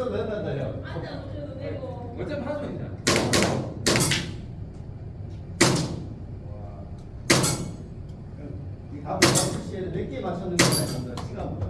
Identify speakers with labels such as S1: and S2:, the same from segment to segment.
S1: 아 엎드려서 된단다요.
S2: 어차피 하죠 그냥.
S1: 이 다음 다섯 시에 몇개 맞췄는지 한번 시간보다.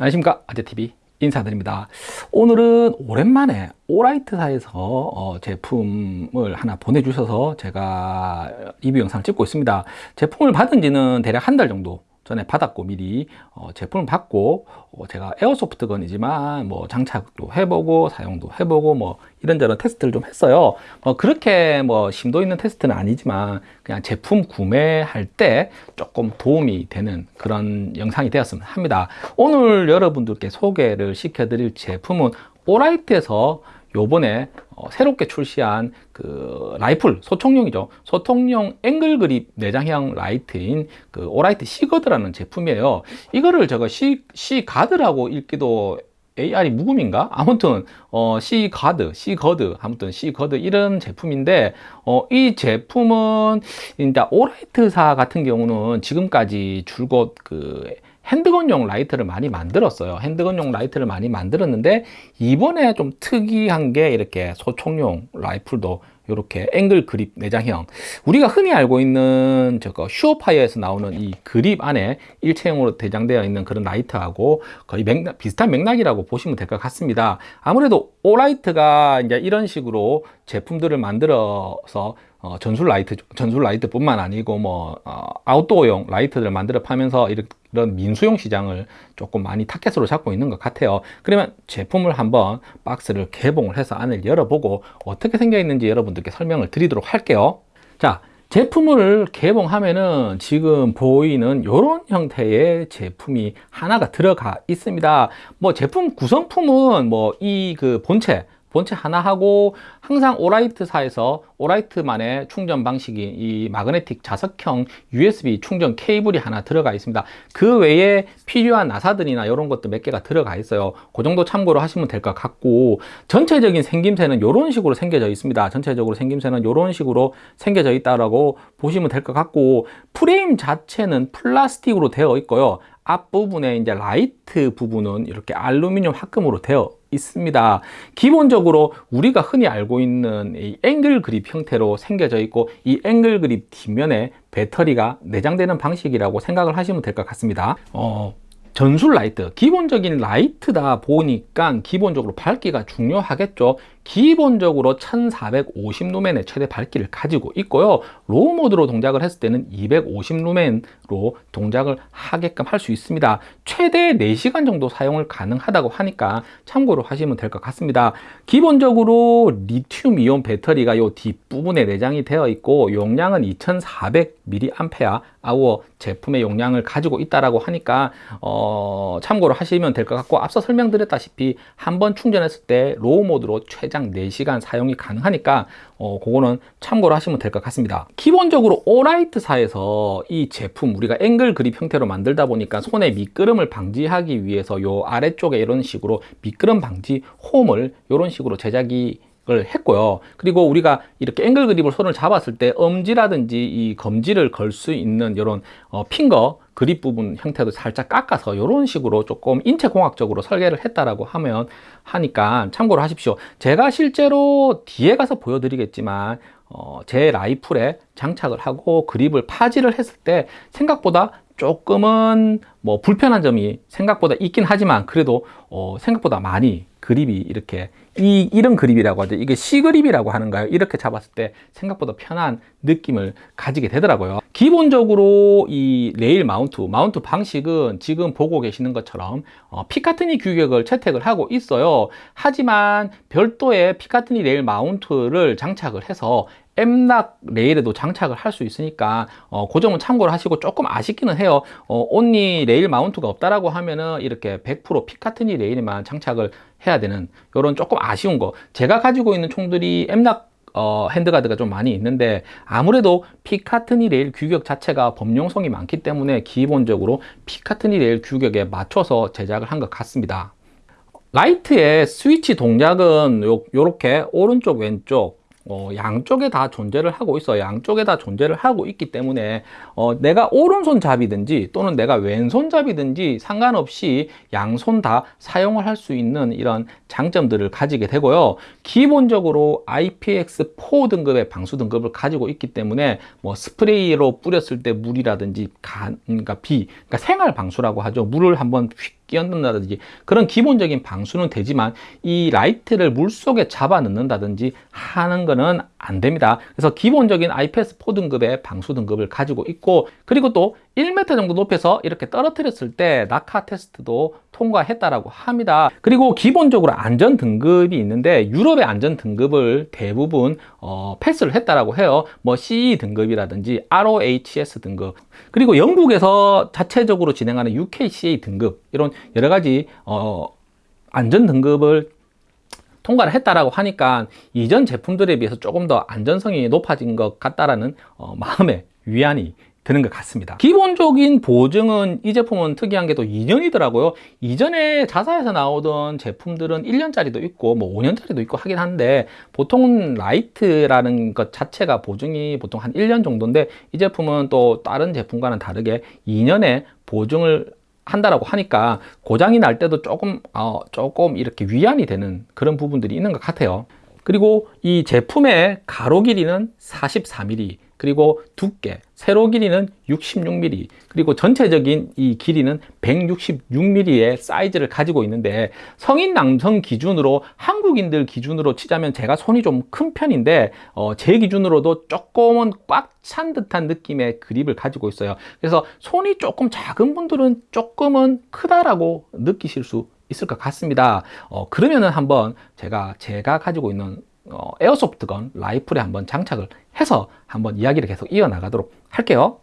S3: 안녕하십니까? 아재TV 인사드립니다. 오늘은 오랜만에 오라이트사에서 어, 제품을 하나 보내주셔서 제가 리뷰 영상을 찍고 있습니다. 제품을 받은 지는 대략 한 달 정도 전에 받았고 미리 어, 제품을 받고 어, 제가 에어소프트건이지만 뭐 장착도 해보고 사용도 해보고 뭐 이런저런 테스트를 좀 했어요. 어, 그렇게 뭐 심도 있는 테스트는 아니지만 그냥 제품 구매할 때 조금 도움이 되는 그런 영상이 되었으면 합니다. 오늘 여러분들께 소개를 시켜 드릴 제품은 오라이트에서 요번에 어, 새롭게 출시한 그 라이플 소총용이죠 소총용 앵글 그립 내장형 라이트인 그 오라이트 시거드라는 제품이에요 이거를 제가 시, 시가드라고 읽기도 R이 묵음인가? 아무튼 어, 시가드, 시거드, 아무튼 시거드 이런 제품인데 어, 이 제품은 이제 오라이트사 같은 경우는 지금까지 줄곧 그 handgun용 라이트를 많이 만들었어요. handgun용 라이트를 많이 만들었는데 이번에 좀 특이한 게 이렇게 소총용 라이플도 이렇게 앵글 그립 내장형. 우리가 흔히 알고 있는 저거 슈어파이어에서 나오는 이 그립 안에 일체형으로 내장되어 있는 그런 라이트하고 거의 맥락, 비슷한 맥락이라고 보시면 될 것 같습니다. 아무래도 오라이트가 이제 이런 식으로 제품들을 만들어서 어, 전술 라이트 전술 라이트뿐만 아니고 뭐 어, 아웃도어용 라이트들을 만들어 가면서 이렇게 이런 민수용 시장을 조금 많이 타켓으로 잡고 있는 것 같아요. 그러면 제품을 한번 박스를 개봉을 해서 안을 열어보고 어떻게 생겨 있는지 여러분들께 설명을 드리도록 할게요. 자 제품을 개봉하면은 지금 보이는 이런 형태의 제품이 하나가 들어가 있습니다. 뭐 제품 구성품은 뭐 이 그 본체 본체 하나 하고 항상 오라이트사에서 오라이트만의 충전 방식이 이 마그네틱 자석형 USB 충전 케이블이 하나 들어가 있습니다. 그 외에 필요한 나사들이나 이런 것도 몇 개가 들어가 있어요. 그 정도 참고로 하시면 될 것 같고 전체적인 생김새는 이런 식으로 생겨져 있습니다. 전체적으로 생김새는 이런 식으로 생겨져 있다라고 보시면 될 것 같고 프레임 자체는 플라스틱으로 되어 있고요 앞부분에 이제 라이트 부분은 이렇게 알루미늄 합금으로 되어 있습니다. 기본적으로 우리가 흔히 알고 있는 이 앵글 그립 형태로 생겨져 있고 이 앵글 그립 뒷면에 배터리가 내장되는 방식이라고 생각을 하시면 될 것 같습니다. 어, 전술 라이트 기본적인 라이트다 보니까 기본적으로 밝기가 중요하겠죠 기본적으로 1450 루멘의 최대 밝기를 가지고 있고요. low mode로 동작을 했을 때는 250 루멘으로 동작을 하게끔 할 수 있습니다. 최대 4시간 정도 사용을 가능하다고 하니까 참고로 하시면 될 것 같습니다. 기본적으로 리튬 이온 배터리가 요 뒷부분에 내장이 되어 있고 용량은 2400mAh 제품의 용량을 가지고 있다라고 하니까 어, 참고로 하시면 될 것 같고 앞서 설명드렸다시피 한 번 충전했을 때 low mode로 최장 4시간 사용이 가능하니까 어, 그거는 참고로 하시면 될 것 같습니다 기본적으로 오라이트사에서 이 제품 우리가 앵글 그립 형태로 만들다 보니까 손에 미끄럼을 방지하기 위해서 요 아래쪽에 이런 식으로 미끄럼 방지 홈을 이런 식으로 제작이 을 했고요. 그리고 우리가 이렇게 앵글 그립을 손을 잡았을 때 엄지라든지 이 검지를 걸 수 있는 이런 어, 핑거 그립 부분 형태도 살짝 깎아서 이런 식으로 조금 인체공학적으로 설계를 했다라고 하면 하니까 참고로 하십시오. 제가 실제로 뒤에 가서 보여드리겠지만 어, 제 라이플에 장착을 하고 그립을 파지를 했을 때 생각보다 조금은 뭐 불편한 점이 생각보다 있긴 하지만 그래도 어, 생각보다 많이 그립이 이렇게 이 이런 그립이라고 하죠. 이게 C 그립이라고 하는가요? 이렇게 잡았을 때 생각보다 편한 느낌을 가지게 되더라고요. 기본적으로 이 레일 마운트, 마운트 방식은 지금 보고 계시는 것처럼 어, Picatinny 규격을 채택을 하고 있어요. 하지만 별도의 Picatinny 레일 마운트를 장착을 해서 M-LOK 레일에도 장착을 할 수 있으니까 어, 그 점은 참고를 하시고 조금 아쉽기는 해요. 어, only 레일 마운트가 없다라고 하면은 이렇게 100% Picatinny 레일에만 장착을 해야 되는 이런 조금 아쉬운 거. 제가 가지고 있는 총들이 M-LOK 어, handguard가 좀 많이 있는데 아무래도 Picatinny 레일 규격 자체가 범용성이 많기 때문에 기본적으로 Picatinny 레일 규격에 맞춰서 제작을 한 것 같습니다. 라이트의 스위치 동작은 요, 요렇게 오른쪽 왼쪽 어, 양쪽에 다 존재를 하고 있어. 양쪽에 다 존재를 하고 있기 때문에 어, 내가 오른손잡이든지 또는 내가 왼손잡이든지 상관없이 양손 다 사용을 할 수 있는 이런 장점들을 가지게 되고요. 기본적으로 IPX4 등급의 방수 등급을 가지고 있기 때문에 뭐 스프레이로 뿌렸을 때 물이라든지 간, 그러니까 비 그러니까 생활 방수라고 하죠. 물을 한번 휙 끼얹는다든지 그런 기본적인 방수는 되지만 이 라이트를 물 속에 잡아 넣는다든지 하는 거는 안 됩니다. 그래서 기본적인 IPX4 등급의 방수 등급을 가지고 있고 그리고 또 1m 정도 높여서 이렇게 떨어뜨렸을 때 낙하 테스트도 통과했다라고 합니다. 그리고 기본적으로 안전 등급이 있는데 유럽의 안전 등급을 대부분 어, 패스를 했다라고 해요. 뭐 CE 등급이라든지 ROHS 등급 그리고 영국에서 자체적으로 진행하는 UKCA 등급 이런 여러 가지 어, 안전 등급을 통과를 했다라고 하니까 이전 제품들에 비해서 조금 더 안전성이 높아진 것 같다라는 어, 마음의 위안이 드는 것 같습니다. 기본적인 보증은 이 제품은 특이한 게 또 2년이더라고요. 이전에 자사에서 나오던 제품들은 1년짜리도 있고 뭐 5년짜리도 있고 하긴 한데 보통 라이트라는 것 자체가 보증이 보통 한 1년 정도인데 이 제품은 또 다른 제품과는 다르게 2년의 보증을 한다라고 하니까 고장이 날 때도 조금 어, 조금 이렇게 위안이 되는 그런 부분들이 있는 것 같아요 그리고 이 제품의 가로 길이는 44mm 그리고 두께, 세로 길이는 66mm 그리고 전체적인 이 길이는 166mm의 사이즈를 가지고 있는데 성인 남성 기준으로 한국인들 기준으로 치자면 제가 손이 좀 큰 편인데 어, 제 기준으로도 조금은 꽉 찬 듯한 느낌의 그립을 가지고 있어요. 그래서 손이 조금 작은 분들은 조금은 크다라고 느끼실 수 있을 것 같습니다. 어, 그러면은 한번 제가 제가 가지고 있는 어, airsoft gun 라이플에 한번 장착을 해서 한번 이야기를 계속 이어나가도록 할게요.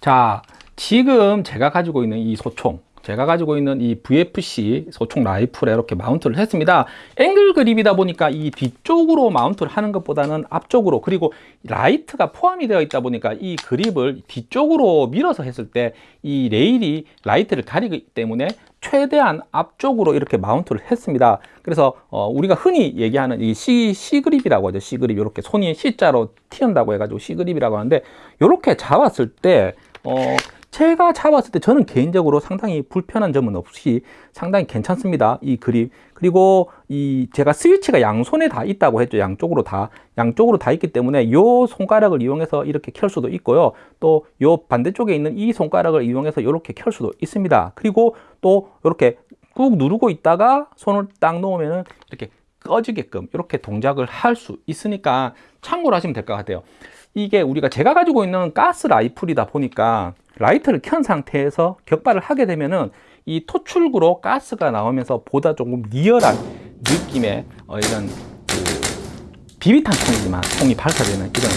S3: 자 지금 제가 가지고 있는 이 소총 제가 가지고 있는 이 VFC 소총 라이플에 이렇게 마운트를 했습니다. 앵글 그립이다 보니까 이 뒤쪽으로 마운트를 하는 것보다는 앞쪽으로 그리고 라이트가 포함이 되어 있다 보니까 이 그립을 뒤쪽으로 밀어서 했을 때 이 레일이 라이트를 가리기 때문에 최대한 앞쪽으로 이렇게 마운트를 했습니다. 그래서 어, 우리가 흔히 얘기하는 이 C, C 그립이라고 하죠. C 그립 이렇게 손이 C자로 튀는다고 해가지고 C 그립이라고 하는데 이렇게 잡았을 때 어, 제가 잡았을 때 저는 개인적으로 상당히 불편한 점은 없이 상당히 괜찮습니다. 이 그립. 그리고 이 제가 스위치가 양손에 다 있다고 했죠. 양쪽으로 다. 양쪽으로 다 있기 때문에 요 손가락을 이용해서 이렇게 켤 수도 있고요. 또 요 반대쪽에 있는 이 손가락을 이용해서 이렇게 켤 수도 있습니다. 그리고 또 이렇게 꾹 누르고 있다가 손을 딱 놓으면은 이렇게 꺼지게끔 이렇게 동작을 할 수 있으니까 참고로 하시면 될 것 같아요. 이게 우리가 제가 가지고 있는 가스 라이플이다 보니까 라이트를 켠 상태에서 격발을 하게 되면은 이 토출구로 가스가 나오면서 보다 조금 리얼한 느낌의 어, 이런 그 비비탄 총이지만 총이 발사되는 이런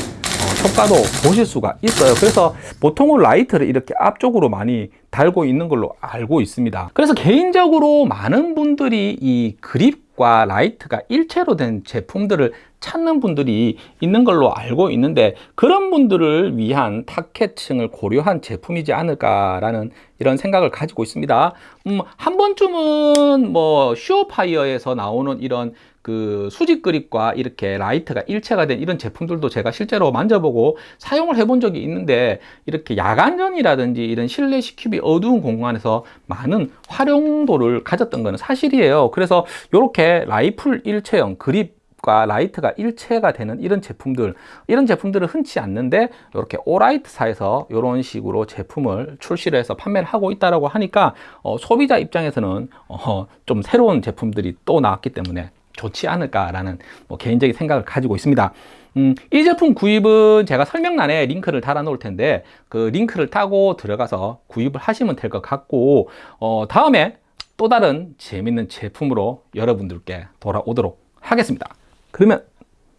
S3: 어, 효과도 보실 수가 있어요. 그래서 보통은 라이트를 이렇게 앞쪽으로 많이 달고 있는 걸로 알고 있습니다. 그래서 개인적으로 많은 분들이 이 그립 과 라이트가 일체로 된 제품들을 찾는 분들이 있는 걸로 알고 있는데 그런 분들을 위한 target층을 고려한 제품이지 않을까라는 이런 생각을 가지고 있습니다. 음, 한 번쯤은 뭐 SureFire에서 나오는 이런 그 수직 그립과 이렇게 라이트가 일체가 된 이런 제품들도 제가 실제로 만져보고 사용을 해본 적이 있는데 이렇게 야간전이라든지 이런 실내 CQB 어두운 공간에서 많은 활용도를 가졌던 것은 사실이에요. 그래서 이렇게 라이플 일체형 그립 과 라이트가 일체가 되는 이런 제품들 이런 제품들은 흔치 않는데 이렇게 오라이트사에서 이런 식으로 제품을 출시를 해서 판매를 하고 있다라고 하니까 어, 소비자 입장에서는 어, 좀 새로운 제품들이 또 나왔기 때문에 좋지 않을까라는 뭐 개인적인 생각을 가지고 있습니다. 음, 이 제품 구입은 제가 설명란에 링크를 달아 놓을 텐데 그 링크를 타고 들어가서 구입을 하시면 될 것 같고 어, 다음에 또 다른 재밌는 제품으로 여러분들께 돌아오도록 하겠습니다. 그러면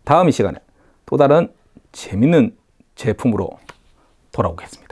S3: 다음 이 시간에 또 다른 재밌는 제품으로 돌아오겠습니다.